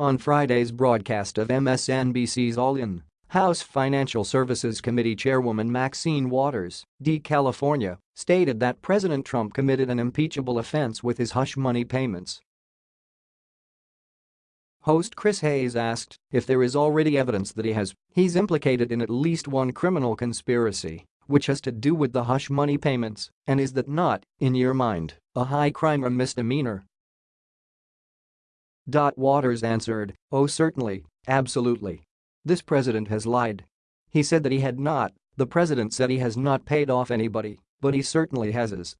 On Friday's broadcast of MSNBC's All In, House Financial Services Committee Chairwoman Maxine Waters, D. California, stated that President Trump committed an impeachable offense with his hush money payments. Host Chris Hayes asked if there is already evidence that he has, he's implicated in at least one criminal conspiracy, which has to do with the hush money payments, and is that not, in your mind, a high crime or misdemeanor? Dot Waters answered, oh certainly, absolutely. This president has lied. He said that he had not, the president said he has not paid off anybody, but he certainly has.